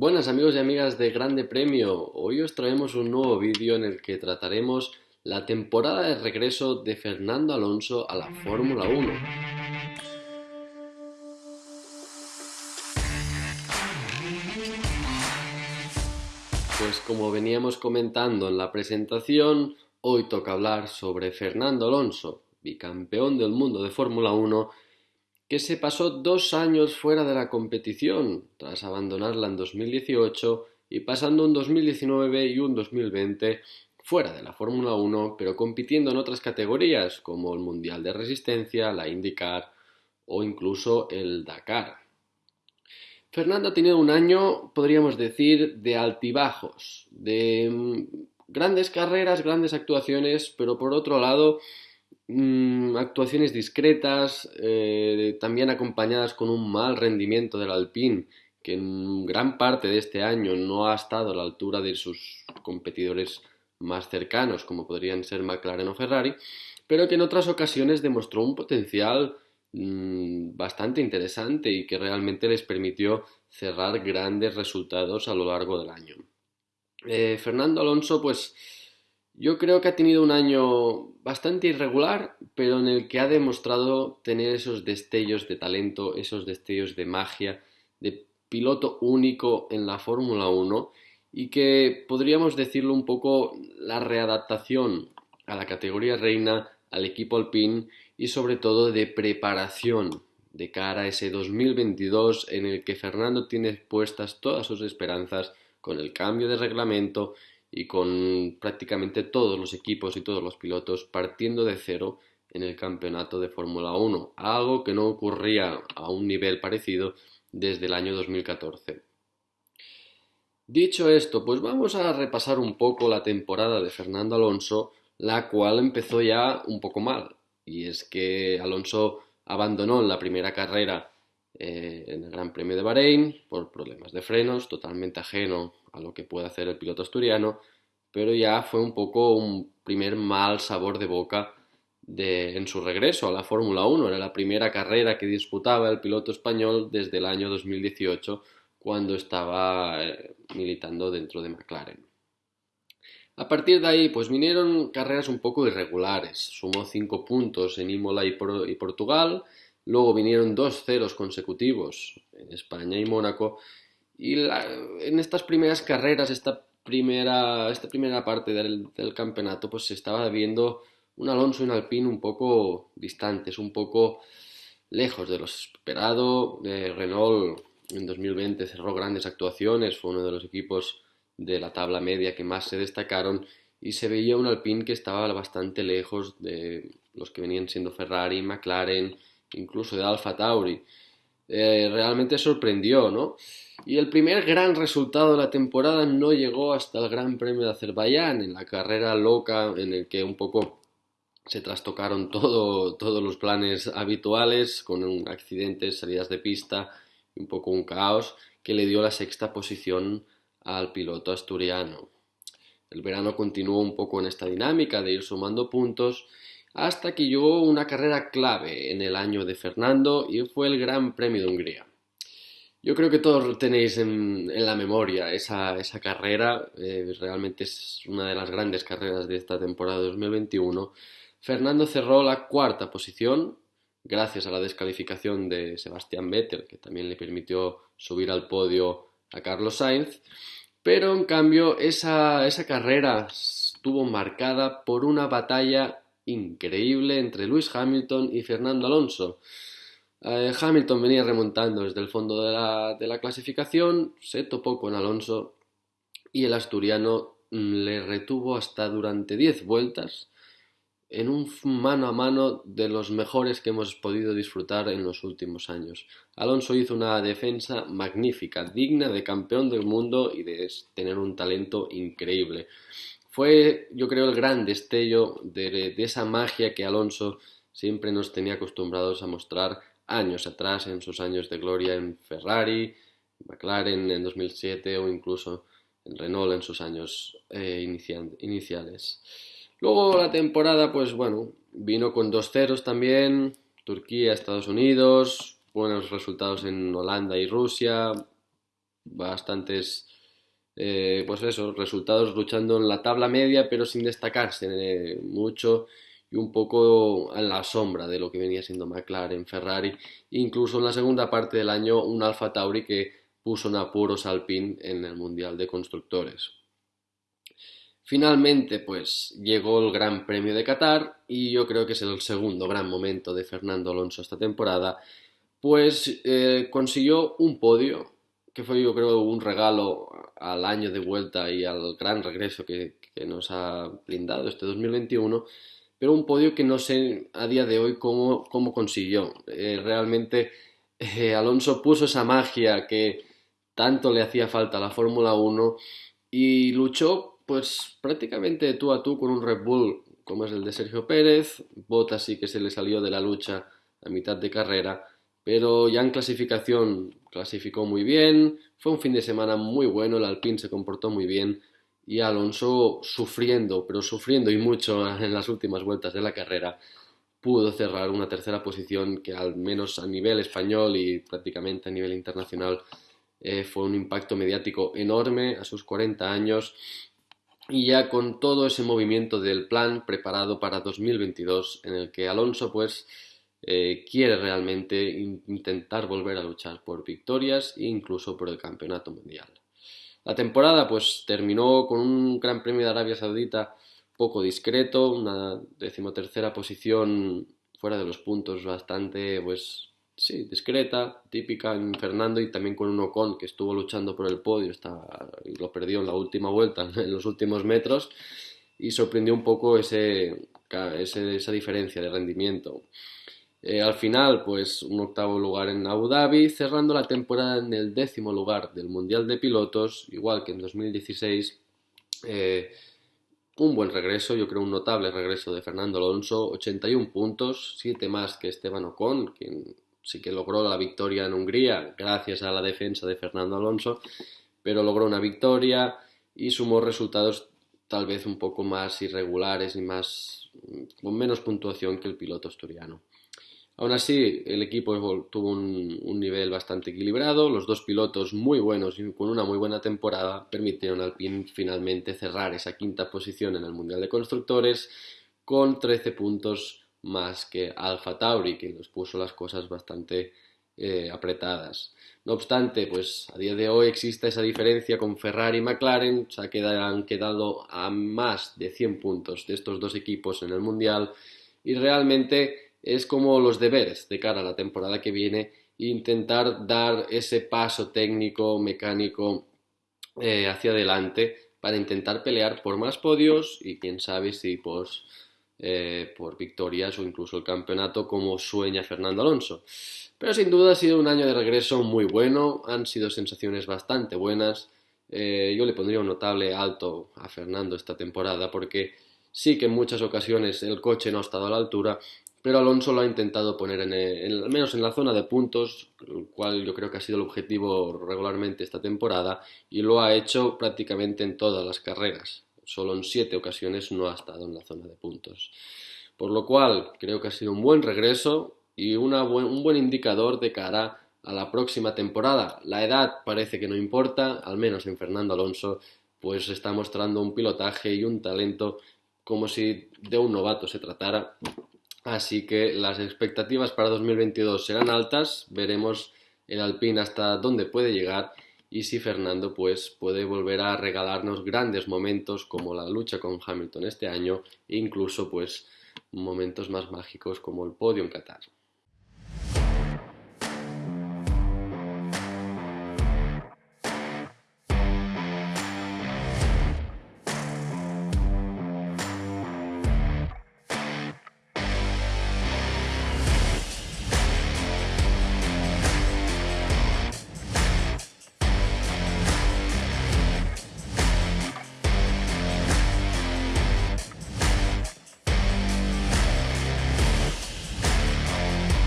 Buenas amigos y amigas de Grande Premio, hoy os traemos un nuevo vídeo en el que trataremos la temporada de regreso de Fernando Alonso a la Fórmula 1. Pues como veníamos comentando en la presentación, hoy toca hablar sobre Fernando Alonso, bicampeón del mundo de Fórmula 1 que se pasó dos años fuera de la competición, tras abandonarla en 2018 y pasando un 2019 y un 2020 fuera de la Fórmula 1, pero compitiendo en otras categorías como el Mundial de Resistencia, la IndyCar o incluso el Dakar. Fernando ha tenido un año, podríamos decir, de altibajos, de mm, grandes carreras, grandes actuaciones, pero por otro lado Mm, actuaciones discretas, eh, también acompañadas con un mal rendimiento del Alpine, que en gran parte de este año no ha estado a la altura de sus competidores más cercanos, como podrían ser McLaren o Ferrari, pero que en otras ocasiones demostró un potencial mm, bastante interesante y que realmente les permitió cerrar grandes resultados a lo largo del año. Eh, Fernando Alonso, pues yo creo que ha tenido un año bastante irregular, pero en el que ha demostrado tener esos destellos de talento, esos destellos de magia, de piloto único en la Fórmula 1 y que podríamos decirlo un poco la readaptación a la categoría reina, al equipo alpine y sobre todo de preparación de cara a ese 2022 en el que Fernando tiene puestas todas sus esperanzas con el cambio de reglamento y con prácticamente todos los equipos y todos los pilotos partiendo de cero en el campeonato de Fórmula 1, algo que no ocurría a un nivel parecido desde el año 2014. Dicho esto, pues vamos a repasar un poco la temporada de Fernando Alonso, la cual empezó ya un poco mal, y es que Alonso abandonó la primera carrera eh, en el Gran Premio de Bahrein por problemas de frenos, totalmente ajeno a lo que puede hacer el piloto asturiano, pero ya fue un poco un primer mal sabor de boca de, en su regreso a la Fórmula 1. Era la primera carrera que disputaba el piloto español desde el año 2018, cuando estaba eh, militando dentro de McLaren. A partir de ahí, pues vinieron carreras un poco irregulares. Sumó cinco puntos en Imola y, y Portugal, luego vinieron dos ceros consecutivos en España y Mónaco, y en estas primeras carreras, esta primera, esta primera parte del, campeonato, pues se estaba viendo un Alonso y un Alpine un poco distantes, un poco lejos de lo esperado. Renault en 2020 cerró grandes actuaciones, fue uno de los equipos de la tabla media que más se destacaron y se veía un Alpine que estaba bastante lejos de los que venían siendo Ferrari, McLaren, incluso de Alfa Tauri. Eh, realmente sorprendió, ¿no? Y el primer gran resultado de la temporada no llegó hasta el Gran Premio de Azerbaiyán, en la carrera loca en el que un poco se trastocaron todo, todos los planes habituales, con accidentes, salidas de pista un poco un caos, que le dio la sexta posición al piloto asturiano. El verano continuó un poco en esta dinámica de ir sumando puntos hasta que llegó una carrera clave en el año de Fernando y fue el Gran Premio de Hungría. Yo creo que todos tenéis en, la memoria esa, carrera, eh, realmente es una de las grandes carreras de esta temporada 2021. Fernando cerró la cuarta posición gracias a la descalificación de Sebastián Vettel, que también le permitió subir al podio a Carlos Sainz, pero en cambio esa, esa carrera estuvo marcada por una batalla increíble entre Lewis Hamilton y Fernando Alonso. Eh, Hamilton venía remontando desde el fondo de la, de la, clasificación, se topó con Alonso y el asturiano mm, le retuvo hasta durante 10 vueltas en un mano a mano de los mejores que hemos podido disfrutar en los últimos años. Alonso hizo una defensa magnífica, digna de campeón del mundo y de tener un talento increíble. Fue, yo creo, el gran destello de, esa magia que Alonso siempre nos tenía acostumbrados a mostrar años atrás, en sus años de gloria en Ferrari, McLaren en 2007 o incluso en Renault en sus años eh, iniciales. Luego la temporada, pues bueno, vino con dos ceros también, Turquía, Estados Unidos, buenos resultados en Holanda y Rusia, bastantes, eh, pues eso, resultados luchando en la tabla media, pero sin destacarse eh, mucho y un poco en la sombra de lo que venía siendo McLaren, Ferrari, incluso en la segunda parte del año un Alfa Tauri que puso en apuros Alpine en el Mundial de Constructores. Finalmente, pues llegó el Gran Premio de Qatar y yo creo que es el segundo gran momento de Fernando Alonso esta temporada, pues eh, consiguió un podio que fue yo creo un regalo al año de vuelta y al gran regreso que, nos ha brindado este 2021, pero un podio que no sé a día de hoy cómo, cómo consiguió. Eh, realmente eh, Alonso puso esa magia que tanto le hacía falta a la Fórmula 1 y luchó pues prácticamente tú a tú con un Red Bull como es el de Sergio Pérez, Bottas sí que se le salió de la lucha a mitad de carrera, pero ya en clasificación clasificó muy bien, fue un fin de semana muy bueno, el Alpine se comportó muy bien y Alonso sufriendo, pero sufriendo y mucho en las últimas vueltas de la carrera, pudo cerrar una tercera posición que al menos a nivel español y prácticamente a nivel internacional eh, fue un impacto mediático enorme a sus 40 años. Y ya con todo ese movimiento del plan preparado para 2022 en el que Alonso pues eh, quiere realmente intentar volver a luchar por victorias e incluso por el campeonato mundial. La temporada pues terminó con un Gran Premio de Arabia Saudita poco discreto, una decimotercera posición fuera de los puntos bastante pues sí, discreta, típica en Fernando y también con un Ocon que estuvo luchando por el podio y lo perdió en la última vuelta, en los últimos metros, y sorprendió un poco ese, esa diferencia de rendimiento. Eh, al final, pues un octavo lugar en Abu Dhabi, cerrando la temporada en el décimo lugar del Mundial de Pilotos, igual que en 2016. Eh, un buen regreso, yo creo un notable regreso de Fernando Alonso, 81 puntos, 7 más que Esteban Ocon, quien sí que logró la victoria en Hungría gracias a la defensa de Fernando Alonso, pero logró una victoria y sumó resultados tal vez un poco más irregulares y más con menos puntuación que el piloto asturiano. Aún así, el equipo tuvo un, nivel bastante equilibrado, los dos pilotos muy buenos y con una muy buena temporada permitieron al PIN finalmente cerrar esa quinta posición en el Mundial de Constructores con 13 puntos más que Alfa Tauri, que nos puso las cosas bastante eh, apretadas. No obstante, pues a día de hoy existe esa diferencia con Ferrari y McLaren, se han quedado a más de 100 puntos de estos dos equipos en el Mundial y realmente es como los deberes de cara a la temporada que viene intentar dar ese paso técnico, mecánico eh, hacia adelante para intentar pelear por más podios y quién sabe si pues por victorias o incluso el campeonato como sueña Fernando Alonso. Pero sin duda ha sido un año de regreso muy bueno, han sido sensaciones bastante buenas. Eh, yo le pondría un notable alto a Fernando esta temporada porque sí que en muchas ocasiones el coche no ha estado a la altura, pero Alonso lo ha intentado poner en, al menos en la zona de puntos, el cual yo creo que ha sido el objetivo regularmente esta temporada, y lo ha hecho prácticamente en todas las carreras solo en siete ocasiones no ha estado en la zona de puntos. Por lo cual creo que ha sido un buen regreso y un buen indicador de cara a la próxima temporada. La edad parece que no importa, al menos en Fernando Alonso, pues está mostrando un pilotaje y un talento como si de un novato se tratara. Así que las expectativas para 2022 serán altas, veremos el Alpine hasta dónde puede llegar y si Fernando pues puede volver a regalarnos grandes momentos como la lucha con Hamilton este año e incluso pues momentos más mágicos como el podio en Qatar.